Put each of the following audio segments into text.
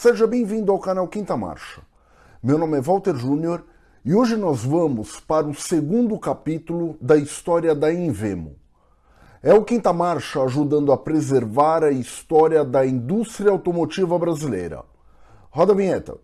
Seja bem-vindo ao canal Quinta Marcha. Meu nome é Walter Júnior e hoje nós vamos para o segundo capítulo da história da Invemo. É o Quinta Marcha ajudando a preservar a história da indústria automotiva brasileira. Roda a vinheta.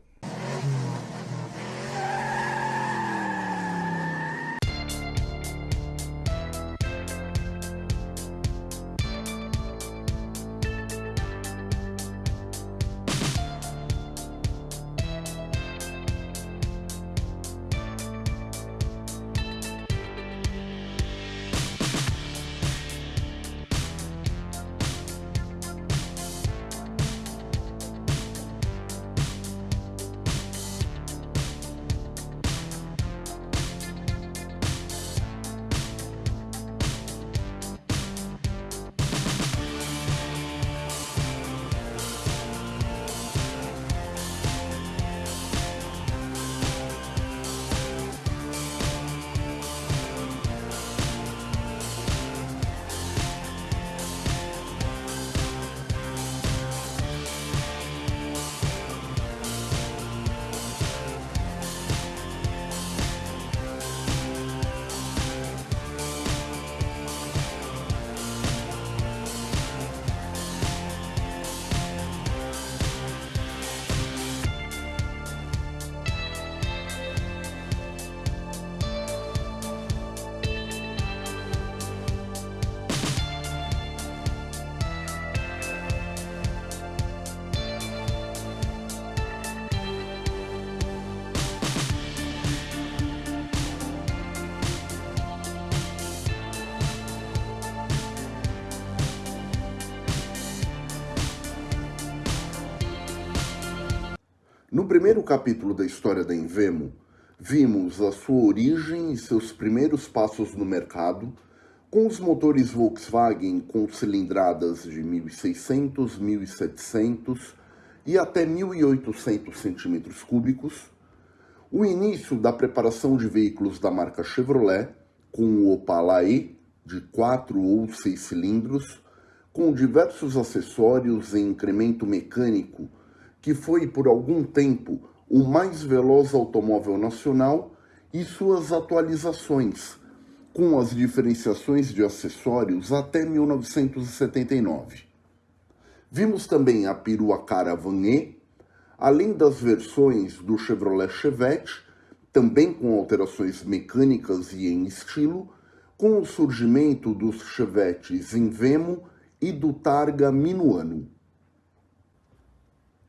No primeiro capítulo da história da Invemo, vimos a sua origem e seus primeiros passos no mercado, com os motores Volkswagen com cilindradas de 1.600, 1.700 e até 1.800 centímetros cúbicos, o início da preparação de veículos da marca Chevrolet, com o Opala E, de 4 ou 6 cilindros, com diversos acessórios em incremento mecânico que foi por algum tempo o mais veloz automóvel nacional e suas atualizações, com as diferenciações de acessórios até 1979. Vimos também a perua Caravan E, além das versões do Chevrolet Chevette, também com alterações mecânicas e em estilo, com o surgimento dos Chevettes em Vemo e do Targa Minuano.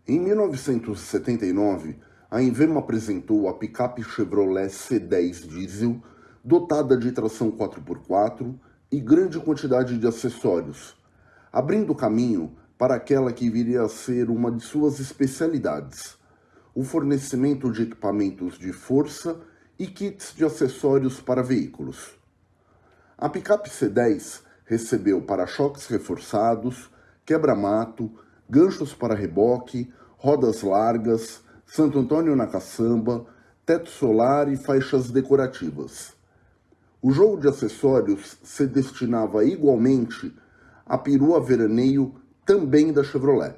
Em 1979, a Invemo apresentou a picape Chevrolet C10 diesel, dotada de tração 4x4 e grande quantidade de acessórios, abrindo caminho para aquela que viria a ser uma de suas especialidades, o fornecimento de equipamentos de força e kits de acessórios para veículos. A picape C10 recebeu para-choques reforçados, quebra-mato, ganchos para reboque, rodas largas, Santo Antônio na caçamba, teto solar e faixas decorativas. O jogo de acessórios se destinava igualmente à perua veraneio também da Chevrolet.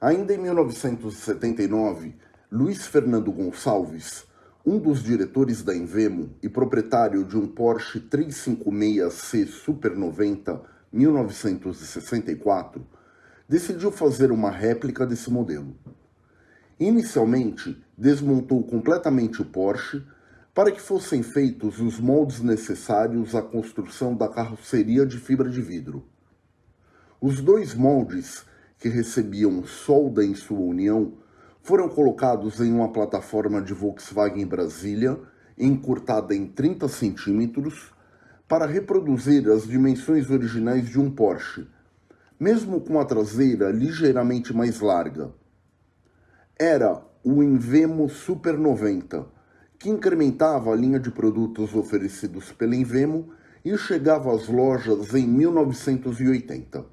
Ainda em 1979, Luiz Fernando Gonçalves, um dos diretores da Invemo e proprietário de um Porsche 356C Super 90 1964, decidiu fazer uma réplica desse modelo. Inicialmente, desmontou completamente o Porsche para que fossem feitos os moldes necessários à construção da carroceria de fibra de vidro. Os dois moldes, que recebiam solda em sua união, foram colocados em uma plataforma de Volkswagen Brasília, encurtada em 30 centímetros, para reproduzir as dimensões originais de um Porsche, mesmo com a traseira ligeiramente mais larga. Era o Invemo Super 90, que incrementava a linha de produtos oferecidos pela Invemo e chegava às lojas em 1980.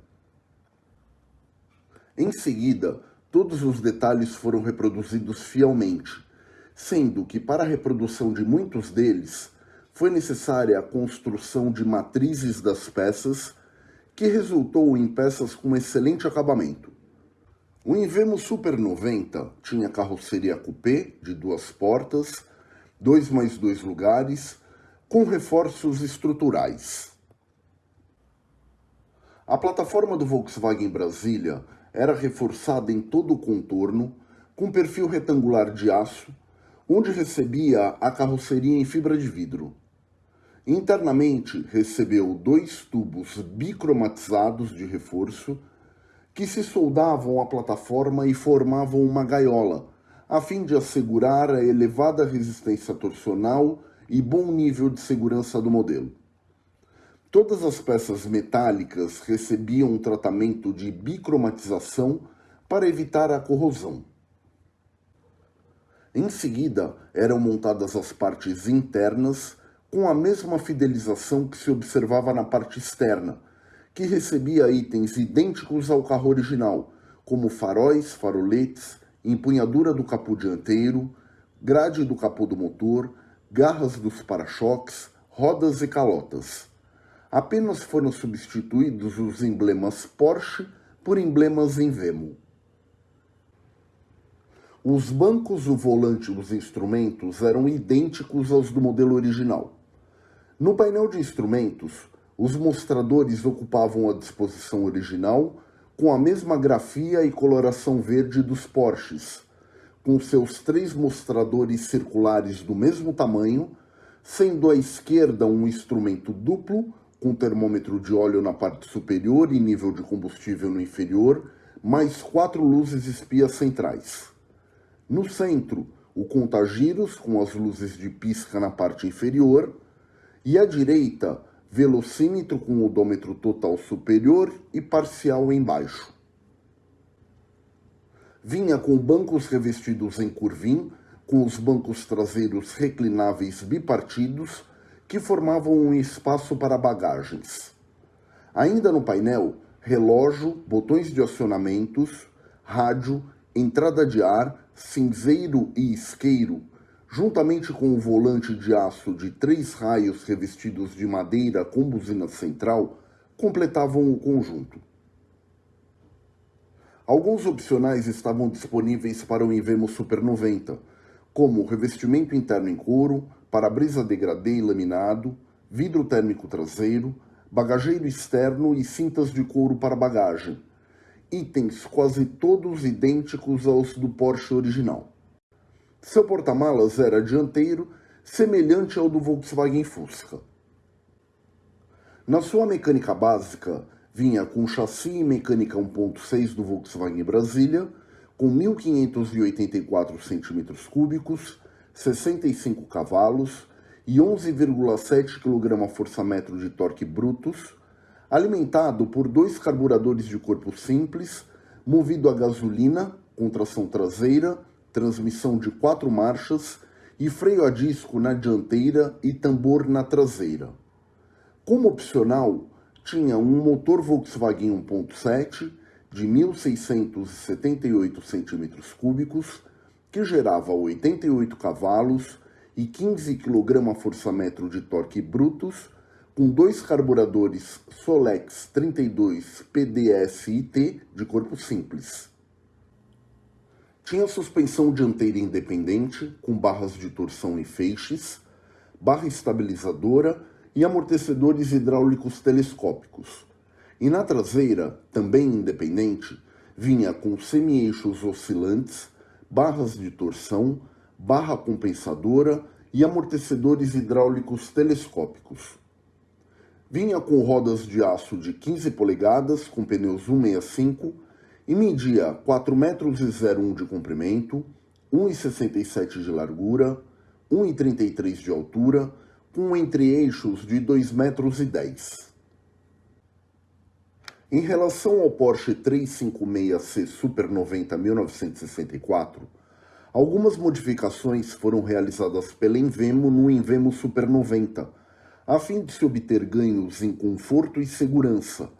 Em seguida, todos os detalhes foram reproduzidos fielmente, sendo que para a reprodução de muitos deles, foi necessária a construção de matrizes das peças, que resultou em peças com excelente acabamento. O Invemo Super 90 tinha carroceria coupé de duas portas, dois mais dois lugares, com reforços estruturais. A plataforma do Volkswagen Brasília era reforçada em todo o contorno, com perfil retangular de aço, onde recebia a carroceria em fibra de vidro. Internamente, recebeu dois tubos bicromatizados de reforço que se soldavam à plataforma e formavam uma gaiola, a fim de assegurar a elevada resistência torsional e bom nível de segurança do modelo. Todas as peças metálicas recebiam um tratamento de bicromatização para evitar a corrosão. Em seguida, eram montadas as partes internas com a mesma fidelização que se observava na parte externa, que recebia itens idênticos ao carro original, como faróis, faroletes, empunhadura do capô dianteiro, grade do capô do motor, garras dos para-choques, rodas e calotas. Apenas foram substituídos os emblemas Porsche por emblemas Invemo. Os bancos, o volante e os instrumentos eram idênticos aos do modelo original. No painel de instrumentos, os mostradores ocupavam a disposição original com a mesma grafia e coloração verde dos Porsches, com seus três mostradores circulares do mesmo tamanho, sendo à esquerda um instrumento duplo, com termômetro de óleo na parte superior e nível de combustível no inferior, mais quatro luzes espias centrais. No centro, o contagiros, com as luzes de pisca na parte inferior, e à direita, velocímetro com odômetro total superior e parcial embaixo. Vinha com bancos revestidos em curvim, com os bancos traseiros reclináveis bipartidos, que formavam um espaço para bagagens. Ainda no painel, relógio, botões de acionamentos, rádio, entrada de ar, cinzeiro e isqueiro, juntamente com o volante de aço de três raios revestidos de madeira com buzina central, completavam o conjunto. Alguns opcionais estavam disponíveis para o Invemo Super 90, como revestimento interno em couro, para-brisa degradê e laminado, vidro térmico traseiro, bagageiro externo e cintas de couro para bagagem, itens quase todos idênticos aos do Porsche original. Seu porta-malas era dianteiro, semelhante ao do Volkswagen Fusca. Na sua mecânica básica, vinha com chassi e mecânica 1.6 do Volkswagen Brasília, com 1.584 cm3, 65 cavalos e 11,7 kgfm de torque brutos, alimentado por dois carburadores de corpo simples, movido a gasolina, com tração traseira transmissão de quatro marchas e freio a disco na dianteira e tambor na traseira. Como opcional, tinha um motor Volkswagen 1.7 de 1.678 cm3, que gerava 88 cavalos e 15 kgfm de torque brutos, com dois carburadores Solex 32 PDS-IT de corpo simples. Tinha suspensão dianteira independente, com barras de torção e feixes, barra estabilizadora e amortecedores hidráulicos telescópicos. E na traseira, também independente, vinha com semi-eixos oscilantes, barras de torção, barra compensadora e amortecedores hidráulicos telescópicos. Vinha com rodas de aço de 15 polegadas com pneus 165 e media 4,01 metros de comprimento, 1,67 de largura, 1,33 de altura, com entre-eixos de 2,10 metros. Em relação ao Porsche 356C Super 90 1964, algumas modificações foram realizadas pela Invemo no Invemo Super 90, a fim de se obter ganhos em conforto e segurança,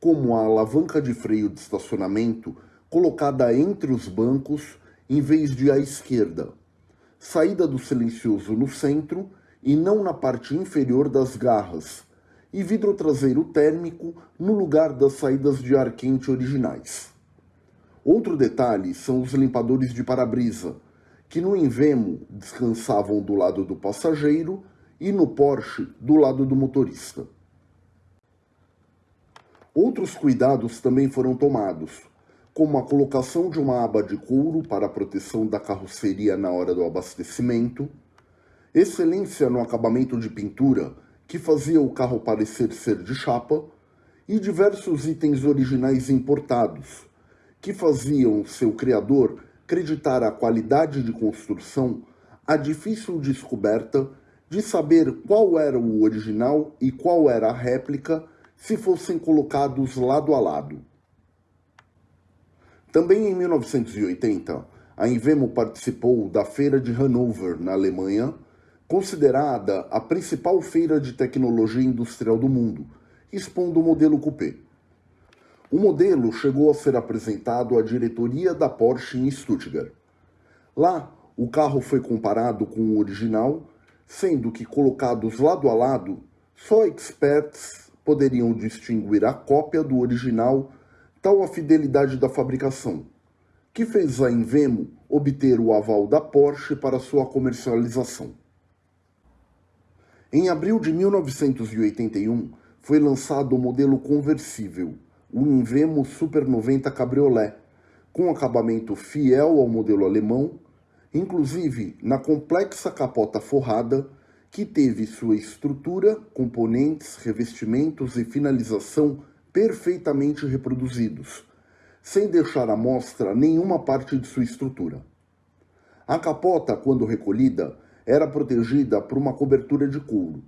como a alavanca de freio de estacionamento colocada entre os bancos em vez de à esquerda, saída do silencioso no centro e não na parte inferior das garras, e vidro traseiro térmico no lugar das saídas de ar quente originais. Outro detalhe são os limpadores de para-brisa, que no Invemo descansavam do lado do passageiro e no Porsche do lado do motorista. Outros cuidados também foram tomados, como a colocação de uma aba de couro para a proteção da carroceria na hora do abastecimento, excelência no acabamento de pintura, que fazia o carro parecer ser de chapa, e diversos itens originais importados, que faziam seu criador acreditar a qualidade de construção a difícil descoberta de saber qual era o original e qual era a réplica se fossem colocados lado a lado. Também em 1980, a Invemo participou da Feira de Hannover, na Alemanha, considerada a principal feira de tecnologia industrial do mundo, expondo o modelo coupé. O modelo chegou a ser apresentado à diretoria da Porsche em Stuttgart. Lá, o carro foi comparado com o original, sendo que colocados lado a lado, só experts poderiam distinguir a cópia do original, tal a fidelidade da fabricação, que fez a Invemo obter o aval da Porsche para sua comercialização. Em abril de 1981, foi lançado o modelo conversível, o Invemo Super 90 Cabriolet, com acabamento fiel ao modelo alemão, inclusive na complexa capota forrada, que teve sua estrutura, componentes, revestimentos e finalização perfeitamente reproduzidos, sem deixar à mostra nenhuma parte de sua estrutura. A capota, quando recolhida, era protegida por uma cobertura de couro.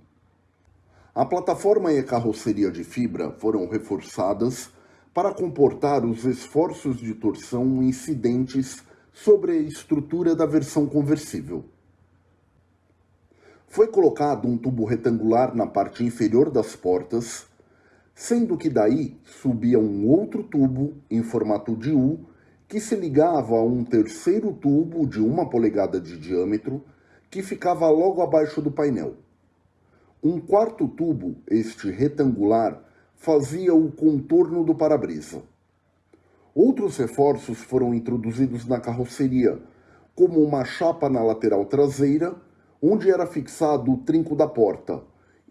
A plataforma e a carroceria de fibra foram reforçadas para comportar os esforços de torção incidentes sobre a estrutura da versão conversível. Foi colocado um tubo retangular na parte inferior das portas, sendo que daí subia um outro tubo em formato de U que se ligava a um terceiro tubo de uma polegada de diâmetro que ficava logo abaixo do painel. Um quarto tubo, este retangular, fazia o contorno do para-brisa. Outros reforços foram introduzidos na carroceria, como uma chapa na lateral traseira, onde era fixado o trinco da porta,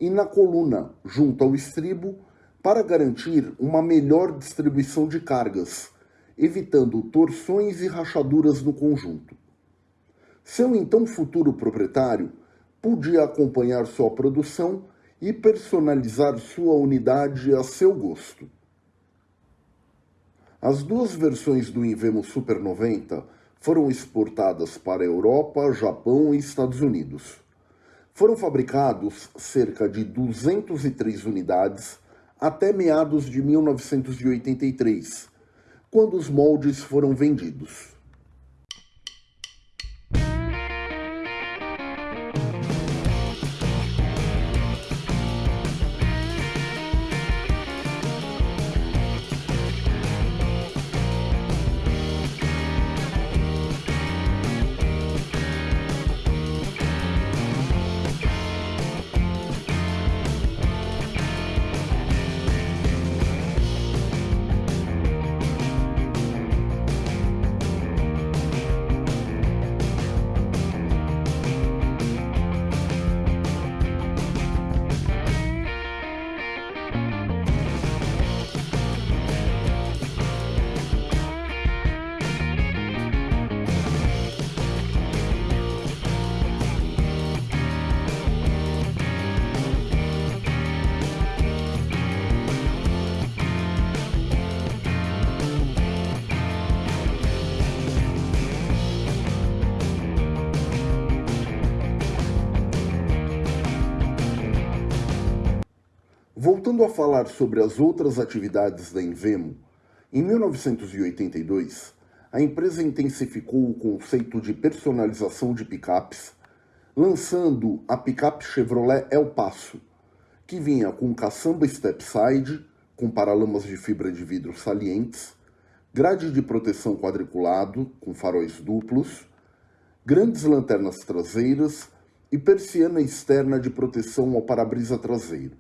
e na coluna, junto ao estribo, para garantir uma melhor distribuição de cargas, evitando torções e rachaduras no conjunto. Seu então futuro proprietário podia acompanhar sua produção e personalizar sua unidade a seu gosto. As duas versões do Invemo Super 90 foram exportadas para a Europa, Japão e Estados Unidos. Foram fabricados cerca de 203 unidades até meados de 1983, quando os moldes foram vendidos. Voltando a falar sobre as outras atividades da Invemo, em 1982, a empresa intensificou o conceito de personalização de picapes, lançando a picape Chevrolet El Paso, que vinha com caçamba stepside, com paralamas de fibra de vidro salientes, grade de proteção quadriculado, com faróis duplos, grandes lanternas traseiras e persiana externa de proteção ao para-brisa traseiro.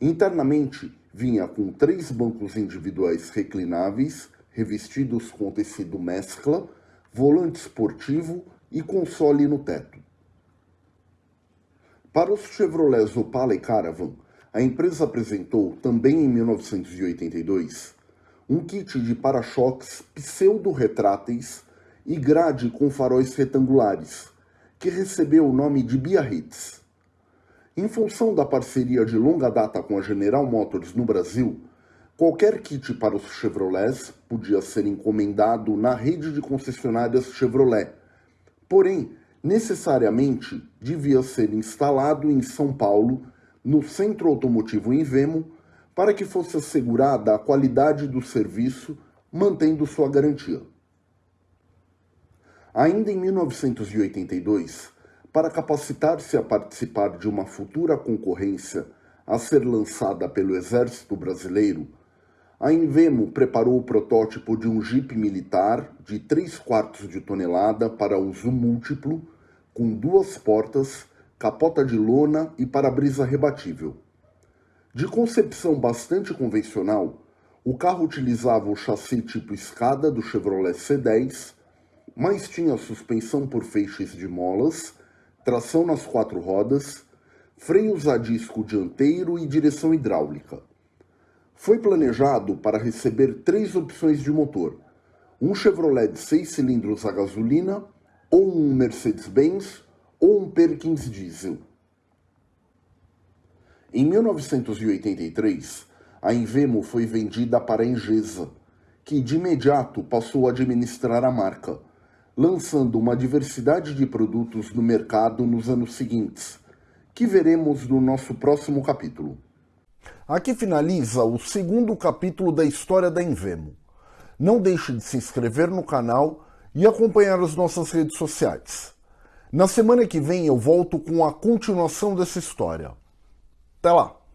Internamente, vinha com três bancos individuais reclináveis, revestidos com tecido mescla, volante esportivo e console no teto. Para os Chevrolets Opala e Caravan, a empresa apresentou, também em 1982, um kit de para-choques pseudo-retráteis e grade com faróis retangulares, que recebeu o nome de Biarritz. Em função da parceria de longa data com a General Motors no Brasil, qualquer kit para os Chevrolets podia ser encomendado na rede de concessionárias Chevrolet, porém, necessariamente devia ser instalado em São Paulo, no Centro Automotivo em Vemo, para que fosse assegurada a qualidade do serviço, mantendo sua garantia. Ainda em 1982, para capacitar-se a participar de uma futura concorrência a ser lançada pelo Exército Brasileiro, a Invemo preparou o protótipo de um Jeep militar de 3 quartos de tonelada para uso múltiplo, com duas portas, capota de lona e para-brisa rebatível. De concepção bastante convencional, o carro utilizava o chassi tipo escada do Chevrolet C10, mas tinha suspensão por feixes de molas tração nas quatro rodas, freios a disco dianteiro e direção hidráulica. Foi planejado para receber três opções de motor, um Chevrolet de 6 cilindros a gasolina, ou um Mercedes-Benz, ou um Perkins Diesel. Em 1983, a Invemo foi vendida para a Engesa, que de imediato passou a administrar a marca, lançando uma diversidade de produtos no mercado nos anos seguintes, que veremos no nosso próximo capítulo. Aqui finaliza o segundo capítulo da história da Invemo. Não deixe de se inscrever no canal e acompanhar as nossas redes sociais. Na semana que vem eu volto com a continuação dessa história. Até lá!